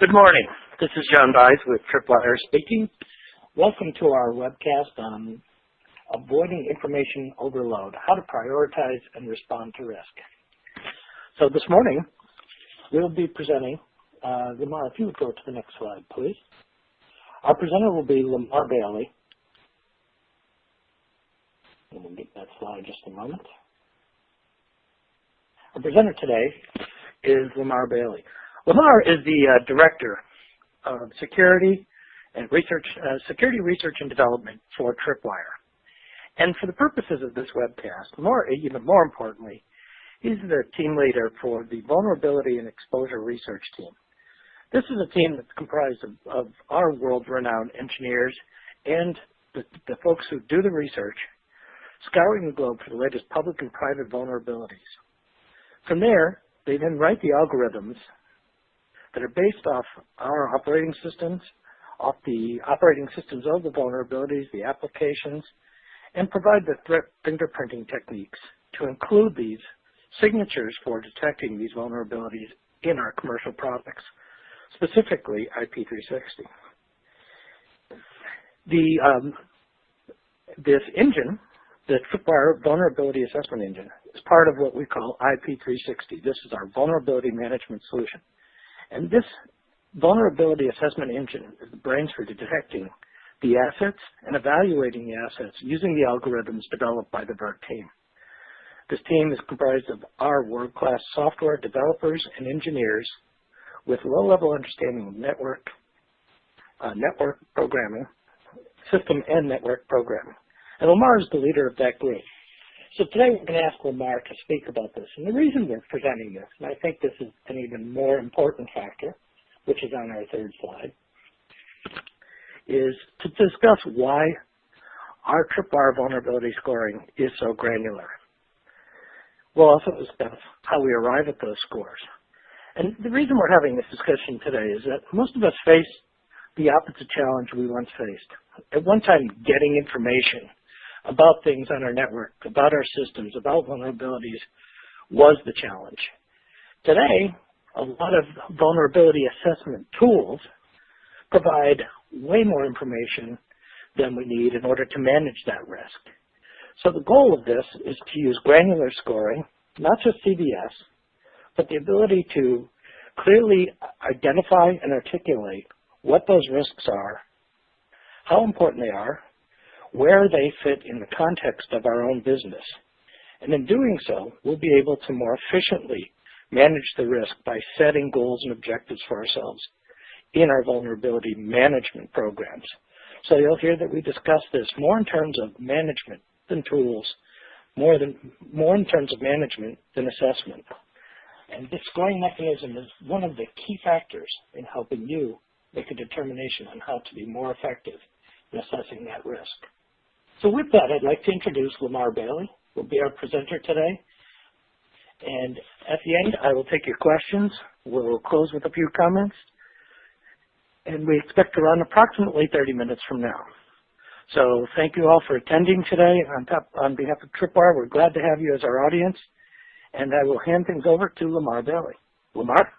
Good morning. This is John Bies with Tripwire speaking. Welcome to our webcast on avoiding information overload, how to prioritize and respond to risk. So this morning, we'll be presenting, uh, Lamar, if you would go to the next slide, please. Our presenter will be Lamar Bailey. And we'll get that slide just a moment. Our presenter today is Lamar Bailey. Lamar is the uh, Director of Security and Research, uh, Security Research and Development for Tripwire. And for the purposes of this webcast, more, even more importantly, he's the team leader for the Vulnerability and Exposure Research Team. This is a team that's comprised of, of our world-renowned engineers and the, the folks who do the research, scouring the globe for the latest public and private vulnerabilities. From there, they then write the algorithms that are based off our operating systems, off the operating systems of the vulnerabilities, the applications, and provide the threat fingerprinting techniques to include these signatures for detecting these vulnerabilities in our commercial products, specifically IP360. The, um, this engine, the Tripwire Vulnerability Assessment Engine, is part of what we call IP360. This is our vulnerability management solution. And this vulnerability assessment engine is the brains for detecting the assets and evaluating the assets using the algorithms developed by the VERT team. This team is comprised of our world-class software developers and engineers with low-level understanding of network, uh, network programming, system and network programming. And Lamar is the leader of that group. So today we're going to ask Lamar to speak about this. And the reason we're presenting this, and I think this is an even more important factor, which is on our third slide, is to discuss why our tripwire vulnerability scoring is so granular. We'll also discuss how we arrive at those scores. And the reason we're having this discussion today is that most of us face the opposite challenge we once faced. At one time, getting information about things on our network, about our systems, about vulnerabilities was the challenge. Today, a lot of vulnerability assessment tools provide way more information than we need in order to manage that risk. So the goal of this is to use granular scoring, not just CVSS, but the ability to clearly identify and articulate what those risks are, how important they are, where they fit in the context of our own business. And in doing so, we'll be able to more efficiently manage the risk by setting goals and objectives for ourselves in our vulnerability management programs. So you'll hear that we discuss this more in terms of management than tools, more, than, more in terms of management than assessment. And this scoring mechanism is one of the key factors in helping you make a determination on how to be more effective in assessing that risk. So with that, I'd like to introduce Lamar Bailey, who will be our presenter today. And at the end, I will take your questions. We'll close with a few comments. And we expect to run approximately 30 minutes from now. So thank you all for attending today. On, top, on behalf of Tripwire, we're glad to have you as our audience. And I will hand things over to Lamar Bailey. Lamar?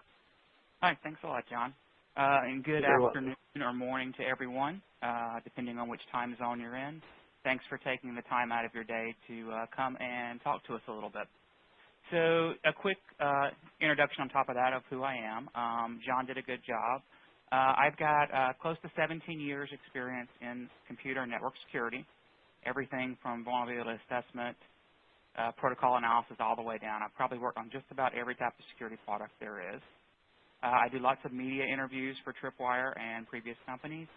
Hi, thanks a lot, John. Uh, and good You're afternoon welcome. or morning to everyone, uh, depending on which time zone you're in. Thanks for taking the time out of your day to uh, come and talk to us a little bit. So a quick uh, introduction on top of that of who I am. Um, John did a good job. Uh, I've got uh, close to 17 years experience in computer network security, everything from vulnerability assessment, uh, protocol analysis all the way down. I've probably worked on just about every type of security product there is. Uh, I do lots of media interviews for Tripwire and previous companies.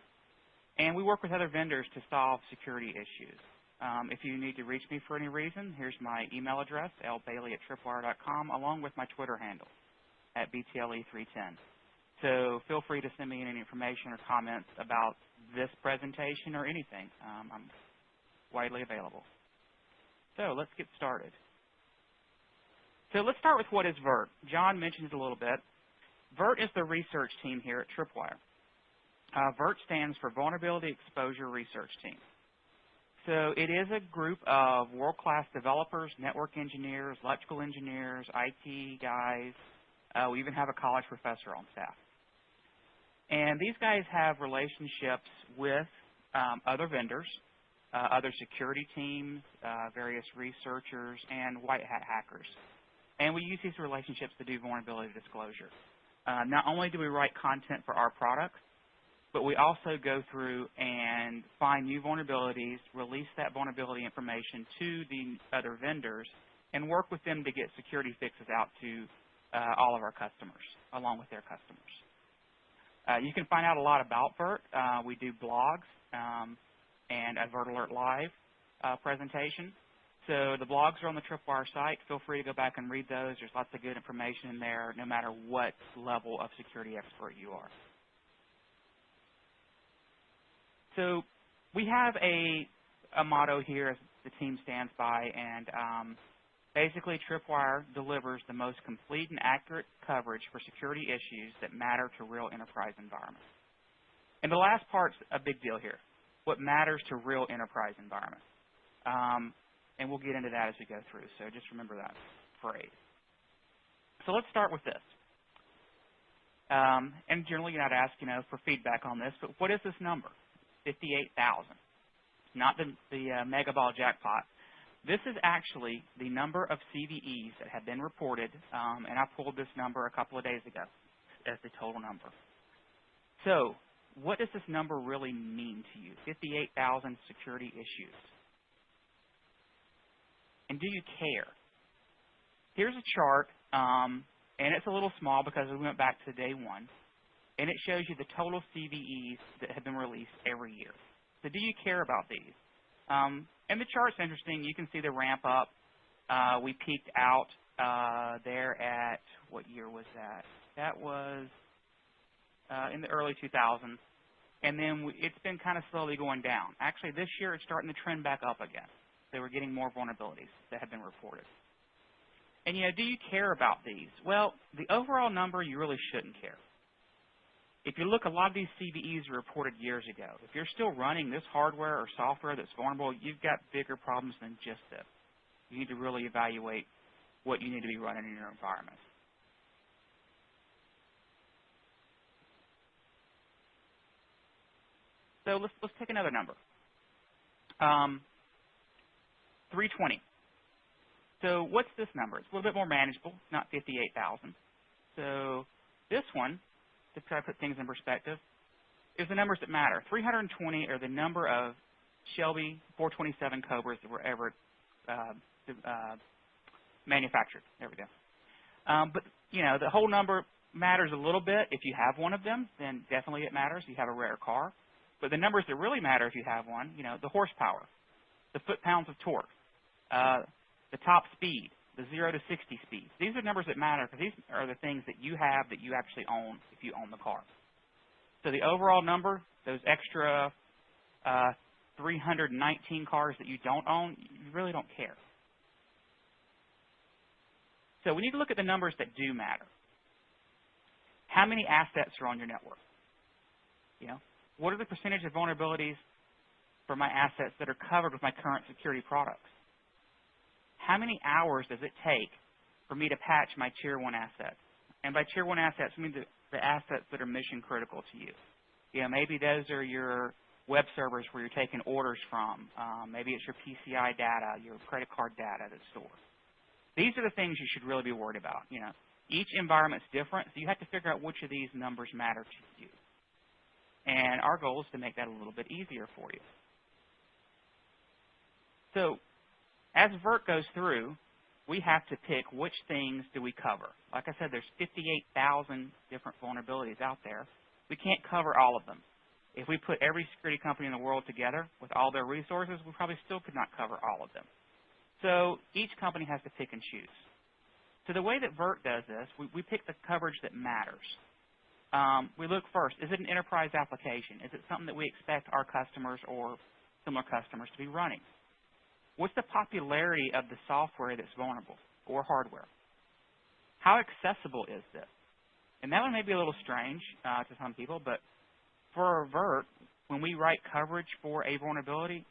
And we work with other vendors to solve security issues. Um, if you need to reach me for any reason, here's my email address, lbailey at tripwire.com, along with my Twitter handle at BTLE310. So feel free to send me any information or comments about this presentation or anything. Um, I'm widely available. So let's get started. So let's start with what is VERT. John mentioned it a little bit. VERT is the research team here at Tripwire. Uh, VERT stands for Vulnerability Exposure Research Team. So it is a group of world-class developers, network engineers, electrical engineers, IT guys. Uh, we even have a college professor on staff. And these guys have relationships with um, other vendors, uh, other security teams, uh, various researchers, and white hat hackers. And we use these relationships to do vulnerability disclosure. Uh, not only do we write content for our products, but we also go through and find new vulnerabilities, release that vulnerability information to the other vendors, and work with them to get security fixes out to uh, all of our customers, along with their customers. Uh, you can find out a lot about VERT. Uh, we do blogs um, and a VERT Alert Live uh, presentation. So the blogs are on the Tripwire site. Feel free to go back and read those. There's lots of good information in there, no matter what level of security expert you are. So we have a, a motto here the team stands by, and um, basically Tripwire delivers the most complete and accurate coverage for security issues that matter to real enterprise environments. And the last part's a big deal here, what matters to real enterprise environments. Um, and we'll get into that as we go through. So just remember that phrase. So let's start with this. Um, and generally, you're not asked, you know, for feedback on this, but what is this number? 58,000. Not the, the uh, mega ball jackpot. This is actually the number of CVEs that have been reported, um, and I pulled this number a couple of days ago as the total number. So what does this number really mean to you? 58,000 security issues and do you care? Here's a chart, um, and it's a little small because we went back to day one, and it shows you the total CVEs that have been released every year. So do you care about these? Um, and the chart's interesting. You can see the ramp up. Uh, we peaked out uh, there at, what year was that? That was uh, in the early 2000s. And then we, it's been kind of slowly going down. Actually, this year it's starting to trend back up again they were getting more vulnerabilities that have been reported. And, you know, do you care about these? Well, the overall number, you really shouldn't care. If you look, a lot of these CVEs were reported years ago. If you're still running this hardware or software that's vulnerable, you've got bigger problems than just this. You need to really evaluate what you need to be running in your environment. So let's, let's take another number. Um, 320. So what's this number? It's a little bit more manageable, not 58,000. So this one, to try to put things in perspective, is the numbers that matter. 320 are the number of Shelby 427 Cobras that were ever uh, uh, manufactured. There we go. Um, but, you know, the whole number matters a little bit. If you have one of them, then definitely it matters. You have a rare car. But the numbers that really matter if you have one, you know, the horsepower, the foot-pounds of torque, uh, the top speed, the 0 to 60 speeds. These are numbers that matter because these are the things that you have that you actually own if you own the car. So the overall number, those extra uh, 319 cars that you don't own, you really don't care. So we need to look at the numbers that do matter. How many assets are on your network? You know, what are the percentage of vulnerabilities for my assets that are covered with my current security products? How many hours does it take for me to patch my Tier 1 assets? And by Tier 1 assets, I mean the, the assets that are mission critical to you. You know, maybe those are your web servers where you're taking orders from. Um, maybe it's your PCI data, your credit card data that's stored. These are the things you should really be worried about. You know, each environment's different, so you have to figure out which of these numbers matter to you. And our goal is to make that a little bit easier for you. So as VERT goes through, we have to pick which things do we cover. Like I said, there's 58,000 different vulnerabilities out there. We can't cover all of them. If we put every security company in the world together with all their resources, we probably still could not cover all of them. So each company has to pick and choose. So the way that VERT does this, we, we pick the coverage that matters. Um, we look first, is it an enterprise application? Is it something that we expect our customers or similar customers to be running? What's the popularity of the software that's vulnerable or hardware? How accessible is this? And that one may be a little strange uh, to some people, but for Avert, when we write coverage for a vulnerability,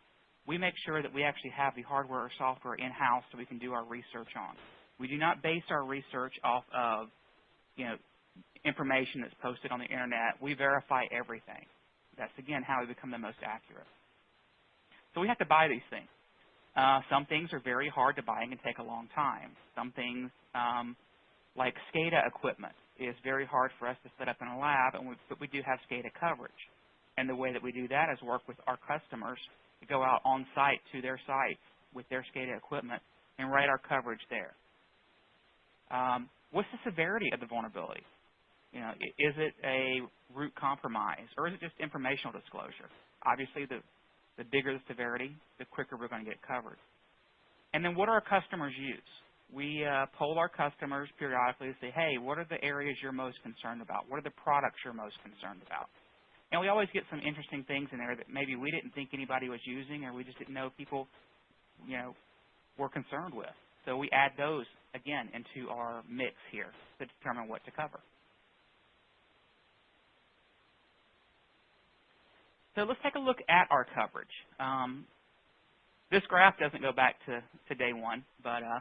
we make sure that we actually have the hardware or software in-house so we can do our research on. We do not base our research off of, you know, information that's posted on the internet. We verify everything. That's, again, how we become the most accurate. So we have to buy these things. Uh, some things are very hard to buy and can take a long time. Some things, um, like SCADA equipment, is very hard for us to set up in a lab, and we, but we do have SCADA coverage. And the way that we do that is work with our customers to go out on site to their sites with their SCADA equipment and write our coverage there. Um, what's the severity of the vulnerability? You know, is it a root compromise or is it just informational disclosure? Obviously, the, the bigger the severity, the quicker we're going to get covered. And then what do our customers use? We uh, poll our customers periodically to say, hey, what are the areas you're most concerned about? What are the products you're most concerned about? And we always get some interesting things in there that maybe we didn't think anybody was using or we just didn't know people, you know, were concerned with. So we add those, again, into our mix here to determine what to cover. So let's take a look at our coverage. Um, this graph doesn't go back to, to day one, but uh,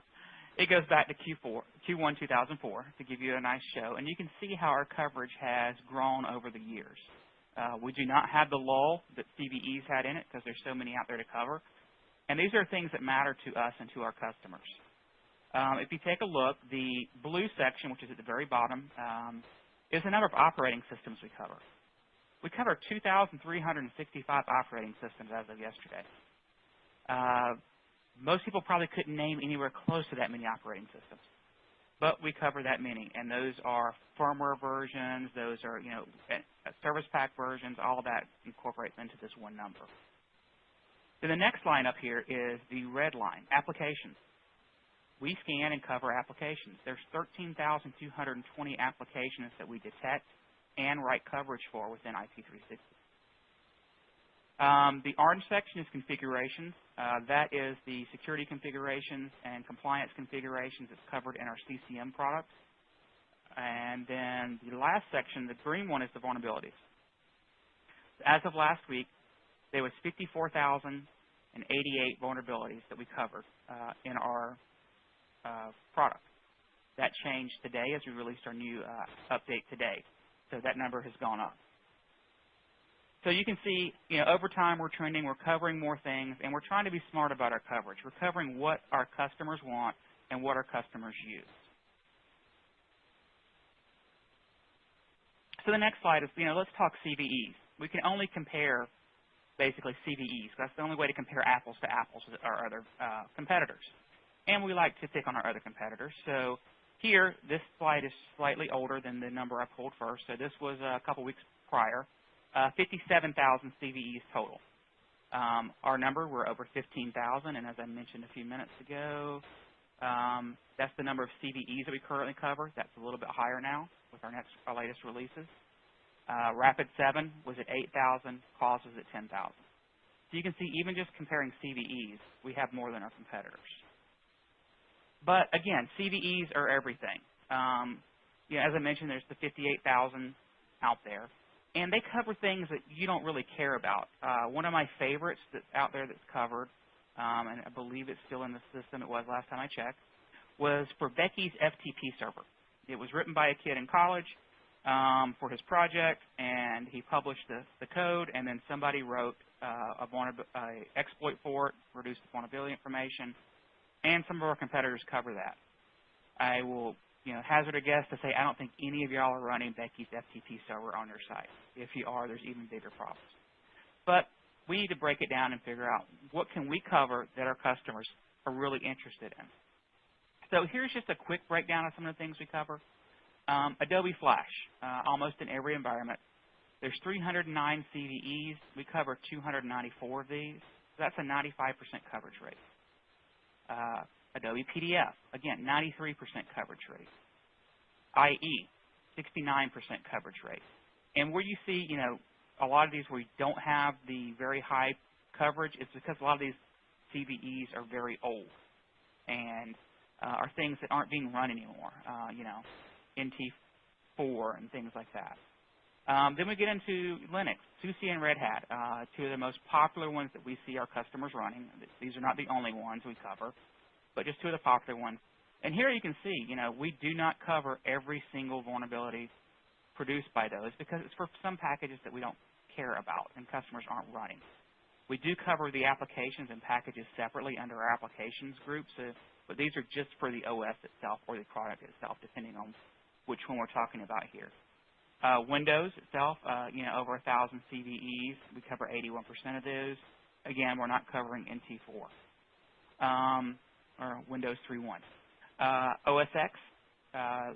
it goes back to Q4, Q1 2004 to give you a nice show. And you can see how our coverage has grown over the years. Uh, we do not have the lull that CVEs had in it because there's so many out there to cover. And these are things that matter to us and to our customers. Um, if you take a look, the blue section, which is at the very bottom, um, is the number of operating systems we cover. We cover 2,365 operating systems as of yesterday. Uh, most people probably couldn't name anywhere close to that many operating systems, but we cover that many, and those are firmware versions, those are you know service pack versions, all that incorporates into this one number. Then the next line up here is the red line, applications. We scan and cover applications. There's 13,220 applications that we detect and write coverage for within IP360. Um, the orange section is configurations. Uh, that is the security configurations and compliance configurations that's covered in our CCM products. And then the last section, the green one, is the vulnerabilities. As of last week, there was 54,088 vulnerabilities that we covered uh, in our uh, product. That changed today as we released our new uh, update today. So that number has gone up. So you can see, you know, over time we're trending, we're covering more things, and we're trying to be smart about our coverage. We're covering what our customers want and what our customers use. So the next slide is, you know, let's talk CVEs. We can only compare basically CVEs. That's the only way to compare apples to apples with our other uh, competitors. And we like to pick on our other competitors. So here, this slide is slightly older than the number I pulled first. So this was a couple weeks prior. Uh, 57,000 CVEs total. Um, our number, we're over 15,000, and as I mentioned a few minutes ago, um, that's the number of CVEs that we currently cover. That's a little bit higher now with our next, our latest releases. Uh, Rapid7 was at 8,000, Qualys was at 10,000. So you can see even just comparing CVEs, we have more than our competitors. But again, CVEs are everything. Um, you know, as I mentioned, there's the 58,000 out there. And they cover things that you don't really care about. Uh, one of my favorites that's out there that's covered, um, and I believe it's still in the system, it was last time I checked, was for Becky's FTP server. It was written by a kid in college um, for his project, and he published the, the code, and then somebody wrote uh, a, a exploit for it, reduced the vulnerability information, and some of our competitors cover that. I will you know, hazard a guess to say I don't think any of y'all are running Becky's FTP server on your site. If you are, there's even bigger problems. But we need to break it down and figure out what can we cover that our customers are really interested in. So here's just a quick breakdown of some of the things we cover. Um, Adobe Flash, uh, almost in every environment. There's 309 CVEs. We cover 294 of these. So that's a 95% coverage rate. Uh, Adobe PDF, again, 93% coverage rate. IE, 69% coverage rate. And where you see, you know, a lot of these where you don't have the very high coverage, it's because a lot of these CVEs are very old and uh, are things that aren't being run anymore, uh, you know, NT4 and things like that. Um, then we get into Linux, SUSE and Red Hat, uh, two of the most popular ones that we see our customers running. These are not the only ones we cover, but just two of the popular ones. And here you can see, you know, we do not cover every single vulnerability produced by those because it's for some packages that we don't care about and customers aren't running. We do cover the applications and packages separately under our applications group, so, but these are just for the OS itself or the product itself, depending on which one we're talking about here. Uh, Windows itself, uh, you know, over a thousand CVEs. We cover 81% of those. Again, we're not covering NT4 um, or Windows 3.1. Uh, OS X,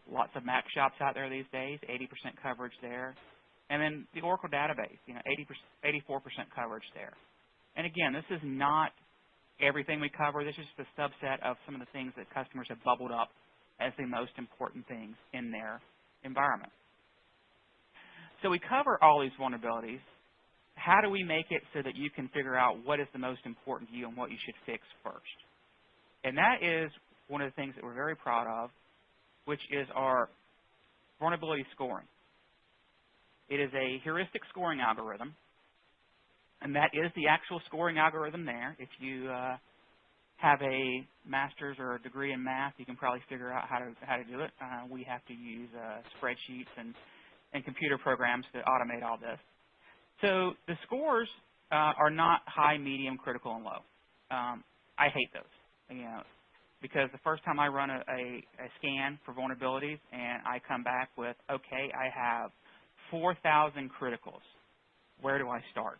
lots of Mac shops out there these days, 80% coverage there. And then the Oracle database, you know, 80%, 84% coverage there. And again, this is not everything we cover. This is just a subset of some of the things that customers have bubbled up as the most important things in their environment. So we cover all these vulnerabilities. How do we make it so that you can figure out what is the most important to you and what you should fix first? And that is one of the things that we're very proud of, which is our vulnerability scoring. It is a heuristic scoring algorithm, and that is the actual scoring algorithm there. If you uh, have a master's or a degree in math, you can probably figure out how to how to do it. Uh, we have to use uh, spreadsheets and and computer programs to automate all this. So the scores uh, are not high, medium, critical, and low. Um, I hate those, you know, because the first time I run a, a, a scan for vulnerabilities and I come back with, okay, I have 4,000 criticals. Where do I start?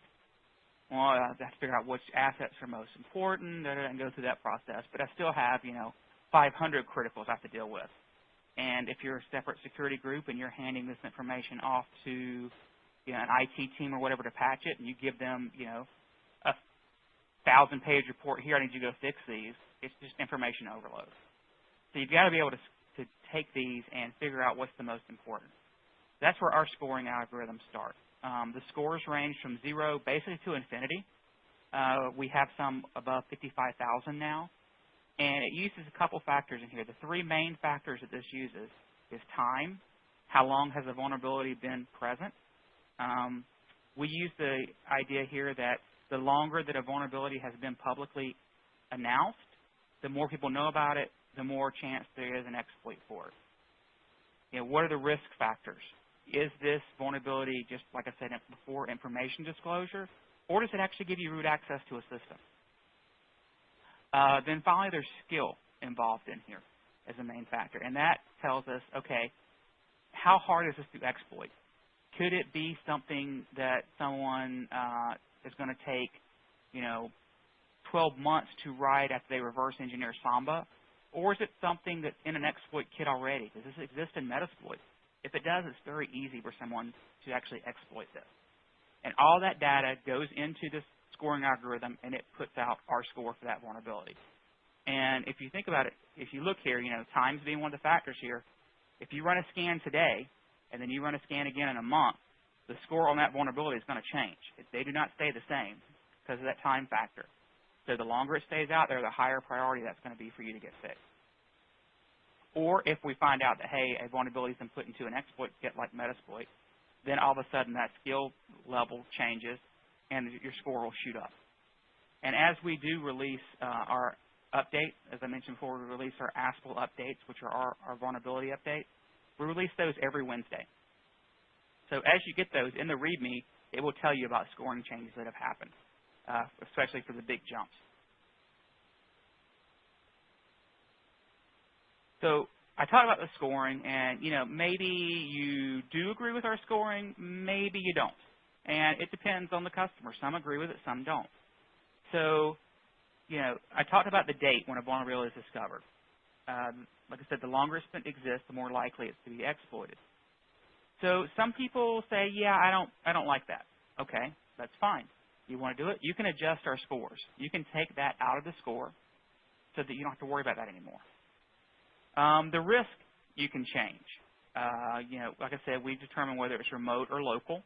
Well, I have to figure out which assets are most important and go through that process. But I still have, you know, 500 criticals I have to deal with. And if you're a separate security group and you're handing this information off to you know, an IT team or whatever to patch it, and you give them, you know, a thousand-page report here, I need you to go fix these, it's just information overload. So you've got to be able to, to take these and figure out what's the most important. That's where our scoring algorithms start. Um, the scores range from zero basically to infinity. Uh, we have some above 55,000 now. And it uses a couple factors in here. The three main factors that this uses is time, how long has the vulnerability been present. Um, we use the idea here that the longer that a vulnerability has been publicly announced, the more people know about it, the more chance there is an exploit for it. You know, what are the risk factors? Is this vulnerability, just like I said before, information disclosure, or does it actually give you root access to a system? Uh, then finally, there's skill involved in here as a main factor. And that tells us, okay, how hard is this to exploit? Could it be something that someone uh, is going to take, you know, 12 months to write after they reverse engineer Samba? Or is it something that's in an exploit kit already? Does this exist in Metasploit? If it does, it's very easy for someone to actually exploit this. And all that data goes into this scoring algorithm, and it puts out our score for that vulnerability. And if you think about it, if you look here, you know, times being one of the factors here, if you run a scan today, and then you run a scan again in a month, the score on that vulnerability is going to change. They do not stay the same because of that time factor. So the longer it stays out there, the higher priority that's going to be for you to get fixed. Or if we find out that, hey, a vulnerability has been put into an exploit kit like Metasploit, then all of a sudden that skill level changes and your score will shoot up. And as we do release uh, our update, as I mentioned before, we release our ASPL updates, which are our, our vulnerability updates. We release those every Wednesday. So as you get those in the README, it will tell you about scoring changes that have happened, uh, especially for the big jumps. So I talked about the scoring, and you know maybe you do agree with our scoring, maybe you don't and it depends on the customer. Some agree with it, some don't. So, you know, I talked about the date when a vulnerability is discovered. Um, like I said, the longer it exists, the more likely it's to be exploited. So some people say, yeah, I don't, I don't like that. Okay, that's fine. You want to do it? You can adjust our scores. You can take that out of the score so that you don't have to worry about that anymore. Um, the risk you can change. Uh, you know, like I said, we determine whether it's remote or local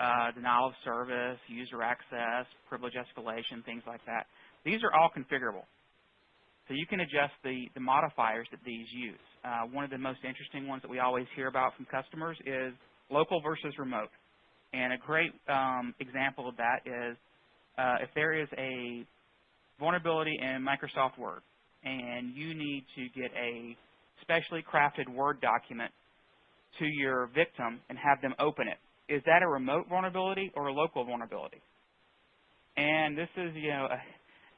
uh, denial of service, user access, privilege escalation, things like that. These are all configurable. So you can adjust the, the modifiers that these use. Uh, one of the most interesting ones that we always hear about from customers is local versus remote. And a great um, example of that is uh, if there is a vulnerability in Microsoft Word and you need to get a specially crafted Word document to your victim and have them open it. Is that a remote vulnerability or a local vulnerability? And this is, you know, a,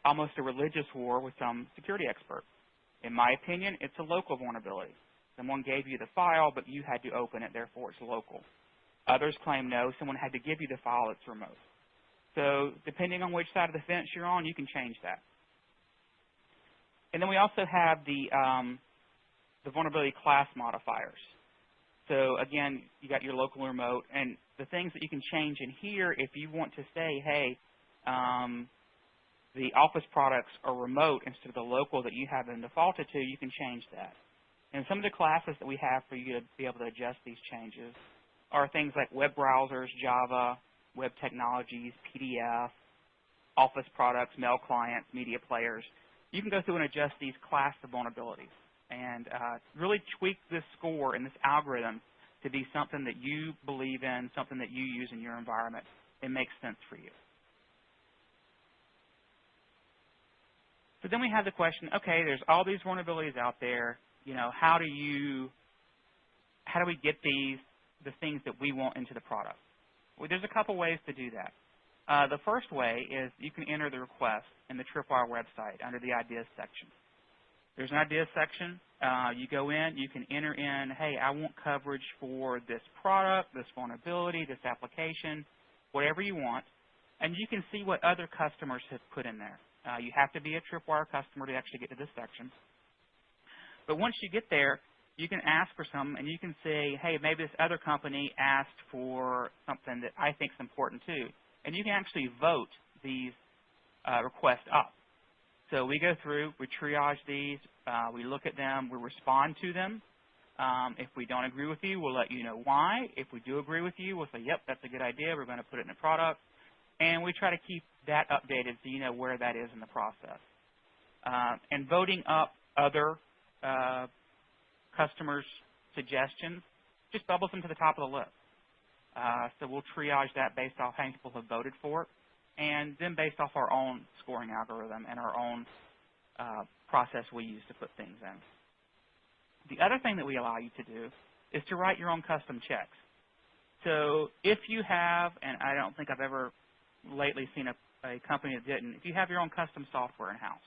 almost a religious war with some security expert. In my opinion, it's a local vulnerability. Someone gave you the file, but you had to open it, therefore it's local. Others claim no, someone had to give you the file, it's remote. So depending on which side of the fence you're on, you can change that. And then we also have the, um, the vulnerability class modifiers. So again, you got your local remote, and the things that you can change in here, if you want to say, hey, um, the Office products are remote instead of the local that you have them defaulted to, you can change that. And some of the classes that we have for you to be able to adjust these changes are things like web browsers, Java, web technologies, PDF, Office products, mail clients, media players. You can go through and adjust these class of vulnerabilities and uh, really tweak this score and this algorithm to be something that you believe in, something that you use in your environment. It makes sense for you. So then we have the question, okay, there's all these vulnerabilities out there. You know, how do you, how do we get these, the things that we want into the product? Well, there's a couple ways to do that. Uh, the first way is you can enter the request in the Tripwire website under the ideas section. There's an ideas section. Uh, you go in, you can enter in, hey, I want coverage for this product, this vulnerability, this application, whatever you want, and you can see what other customers have put in there. Uh, you have to be a Tripwire customer to actually get to this section. But once you get there, you can ask for some, and you can say, hey, maybe this other company asked for something that I think is important too. And you can actually vote these uh, requests up. So we go through, we triage these, uh, we look at them, we respond to them. Um, if we don't agree with you, we'll let you know why. If we do agree with you, we'll say, yep, that's a good idea. We're going to put it in the product. And we try to keep that updated so you know where that is in the process. Uh, and voting up other uh, customers' suggestions just bubbles them to the top of the list. Uh, so we'll triage that based off how many people have voted for it, and then based off our own scoring algorithm and our own uh, process we use to put things in. The other thing that we allow you to do is to write your own custom checks. So if you have, and I don't think I've ever lately seen a, a company that didn't. If you have your own custom software in-house,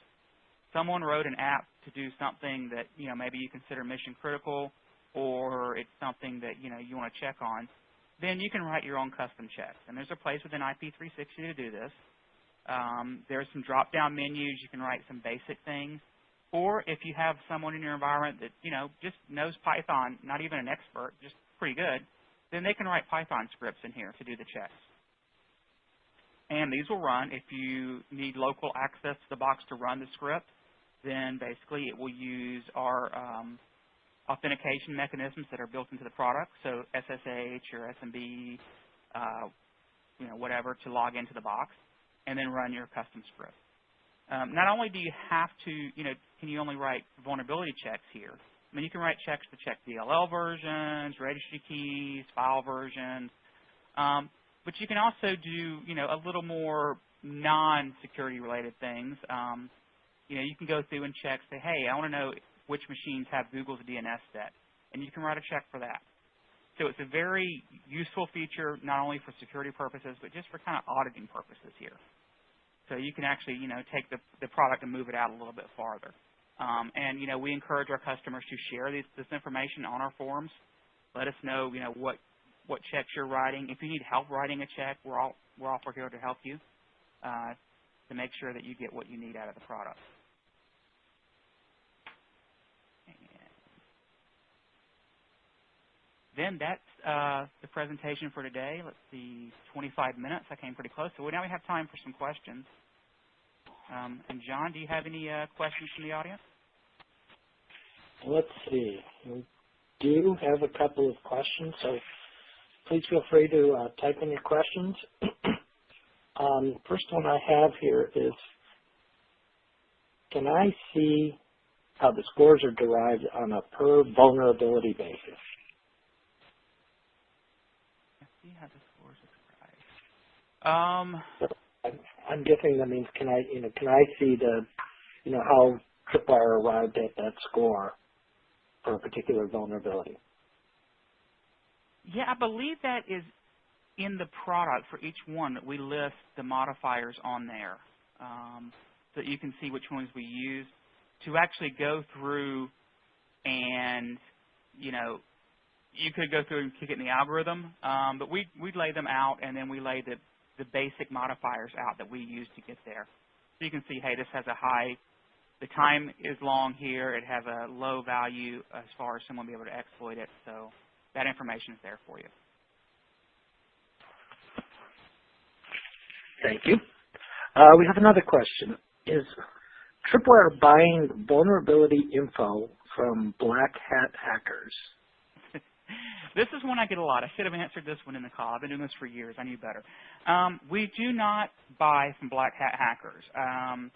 someone wrote an app to do something that you know maybe you consider mission critical, or it's something that you know you want to check on, then you can write your own custom checks. And there's a place within IP360 to do this. Um, are some drop-down menus. You can write some basic things. Or if you have someone in your environment that you know just knows Python, not even an expert, just pretty good, then they can write Python scripts in here to do the checks and these will run. If you need local access to the box to run the script, then basically it will use our um, authentication mechanisms that are built into the product, so SSH or SMB, uh, you know, whatever, to log into the box, and then run your custom script. Um, not only do you have to, you know, can you only write vulnerability checks here, I mean, you can write checks to check DLL versions, registry keys, file versions, um, but you can also do, you know, a little more non-security related things. Um, you know, you can go through and check, say, hey, I want to know which machines have Google's DNS set, and you can write a check for that. So it's a very useful feature, not only for security purposes, but just for kind of auditing purposes here. So you can actually, you know, take the, the product and move it out a little bit farther. Um, and, you know, we encourage our customers to share these, this information on our forums. Let us know, you know, what what checks you're writing. If you need help writing a check, we're all we're all here to help you uh, to make sure that you get what you need out of the product. Then that's uh, the presentation for today. Let's see, 25 minutes. I came pretty close. So now we have time for some questions. Um, and John, do you have any uh, questions from the audience? Let's see. We do have a couple of questions. So please feel free to uh, type in your questions. um, first one I have here is, can I see how the scores are derived on a per vulnerability basis? See how the scores are derived. Um, I'm, I'm guessing that means can I, you know, can I see the, you know, how Tripwire arrived at that score for a particular vulnerability? Yeah, I believe that is in the product for each one that we list the modifiers on there um, so that you can see which ones we use to actually go through and, you know, you could go through and kick it in the algorithm, um, but we we lay them out and then we lay the the basic modifiers out that we use to get there. So you can see, hey, this has a high, the time is long here. It has a low value as far as someone be able to exploit it. So that information is there for you. Thank you. Uh, we have another question. Is Tripwire buying vulnerability info from black hat hackers? This is one I get a lot. I should have answered this one in the call. I've been doing this for years. I knew better. Um, we do not buy from black hat hackers. Um,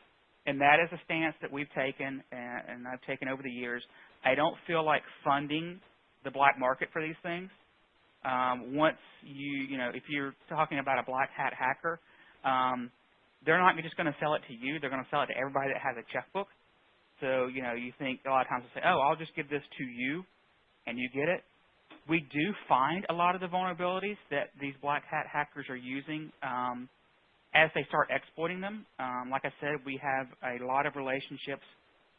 and that is a stance that we've taken and, and I've taken over the years. I don't feel like funding the black market for these things. Um, once you, you know, if you're talking about a black hat hacker, um, they're not just going to sell it to you. They're going to sell it to everybody that has a checkbook. So, you know, you think a lot of times they say, oh, I'll just give this to you and you get it. We do find a lot of the vulnerabilities that these black hat hackers are using um, as they start exploiting them. Um, like I said, we have a lot of relationships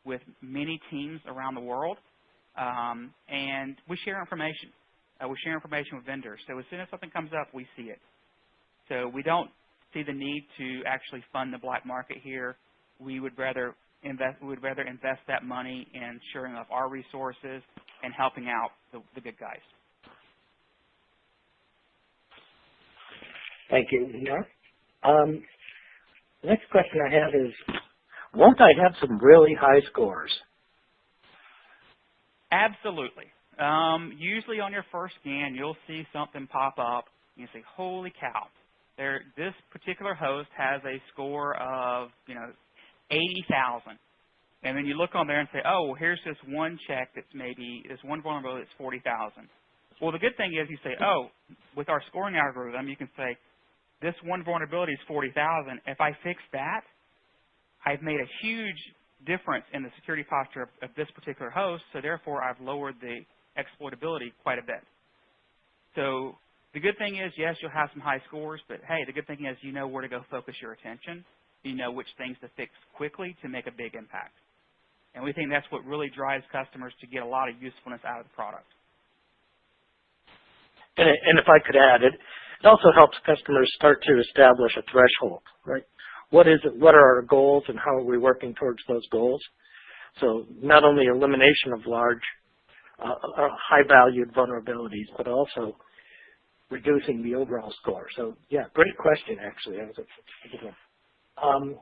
with many teams around the world, um, and we share information. Uh, we share information with vendors. So as soon as something comes up, we see it. So we don't see the need to actually fund the black market here. We would rather invest, we would rather invest that money in shoring up our resources and helping out the, the good guys. Thank you. Um, next question I have is, won't I have some really high scores? Absolutely. Um, usually on your first scan, you'll see something pop up. And you say, holy cow, there, this particular host has a score of, you know, 80,000. And then you look on there and say, oh, well, here's this one check that's maybe, this one vulnerability that's 40,000. Well, the good thing is you say, oh, with our scoring algorithm, you can say, this one vulnerability is 40,000. If I fix that, I've made a huge difference in the security posture of, of this particular host, so therefore I've lowered the exploitability quite a bit. So the good thing is, yes, you'll have some high scores, but hey, the good thing is you know where to go focus your attention. You know which things to fix quickly to make a big impact. And we think that's what really drives customers to get a lot of usefulness out of the product. And, and if I could add, it, it also helps customers start to establish a threshold, right? What is it, what are our goals and how are we working towards those goals? So not only elimination of large, uh, uh high-valued vulnerabilities, but also reducing the overall score. So yeah, great question actually. Was. Um,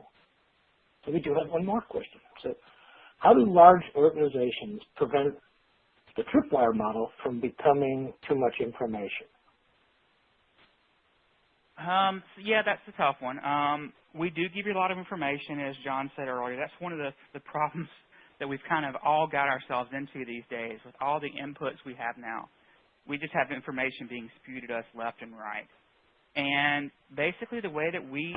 we do have one more question. So how do large organizations prevent the tripwire model from becoming too much information? Um, so yeah, that's a tough one. Um, we do give you a lot of information, as John said earlier. That's one of the, the problems that we've kind of all got ourselves into these days with all the inputs we have now we just have information being spewed at us left and right. And basically the way that we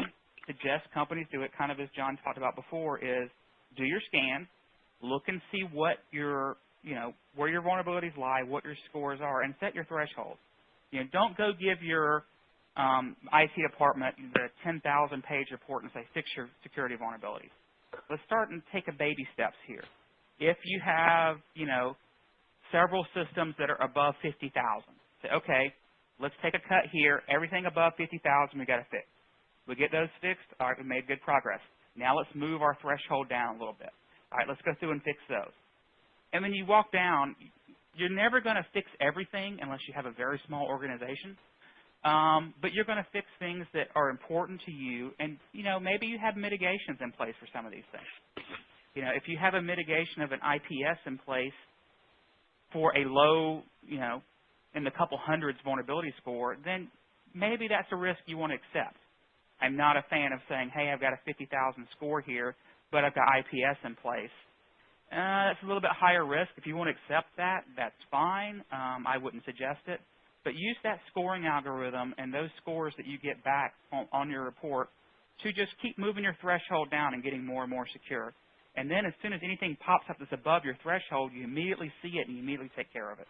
suggest companies do it, kind of as John talked about before, is do your scan, look and see what your, you know, where your vulnerabilities lie, what your scores are, and set your threshold. You know, don't go give your um, IT department the 10,000 page report and say fix your security vulnerabilities. Let's start and take a baby steps here. If you have, you know, several systems that are above 50,000. Say, okay, let's take a cut here. Everything above 50,000 we got to fix. We get those fixed. All right, we made good progress. Now let's move our threshold down a little bit. All right, let's go through and fix those. And when you walk down, you're never going to fix everything unless you have a very small organization. Um, but you're going to fix things that are important to you, and you know maybe you have mitigations in place for some of these things. You know, if you have a mitigation of an IPS in place for a low, you know, in the couple hundreds vulnerability score, then maybe that's a risk you want to accept. I'm not a fan of saying, hey, I've got a 50,000 score here, but I've got IPS in place. Uh, that's a little bit higher risk. If you want to accept that, that's fine. Um, I wouldn't suggest it. But use that scoring algorithm and those scores that you get back on, on your report to just keep moving your threshold down and getting more and more secure. And then as soon as anything pops up that's above your threshold, you immediately see it and you immediately take care of it.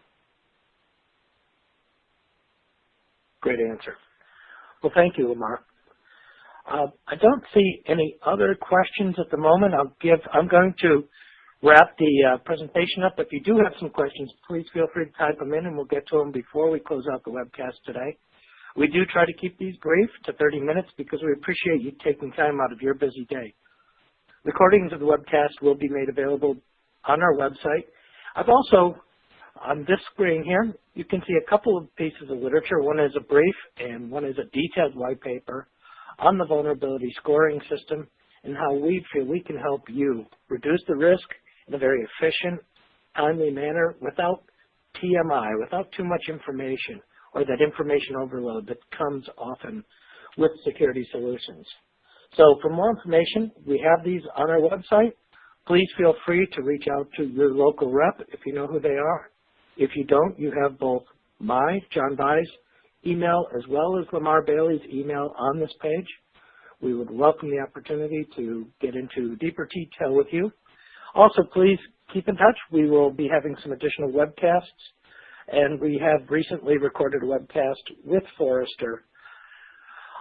Great answer. Well, thank you, Lamar. Uh, I don't see any other questions at the moment. I'll give, I'm going to wrap the uh, presentation up. If you do have some questions, please feel free to type them in and we'll get to them before we close out the webcast today. We do try to keep these brief to 30 minutes because we appreciate you taking time out of your busy day. Recordings of the webcast will be made available on our website. I've also, on this screen here, you can see a couple of pieces of literature. One is a brief and one is a detailed white paper on the vulnerability scoring system and how we feel we can help you reduce the risk in a very efficient, timely manner without TMI, without too much information or that information overload that comes often with security solutions. So for more information, we have these on our website. Please feel free to reach out to your local rep if you know who they are. If you don't, you have both my, John Vai's, email as well as Lamar Bailey's email on this page. We would welcome the opportunity to get into deeper detail with you. Also, please keep in touch. We will be having some additional webcasts, and we have recently recorded a webcast with Forrester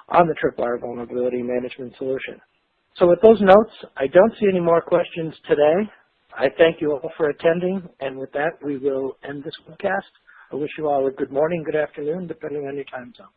on the Tripwire Vulnerability Management Solution. So with those notes, I don't see any more questions today. I thank you all for attending, and with that, we will end this webcast. I wish you all a good morning, good afternoon, depending on your time zone.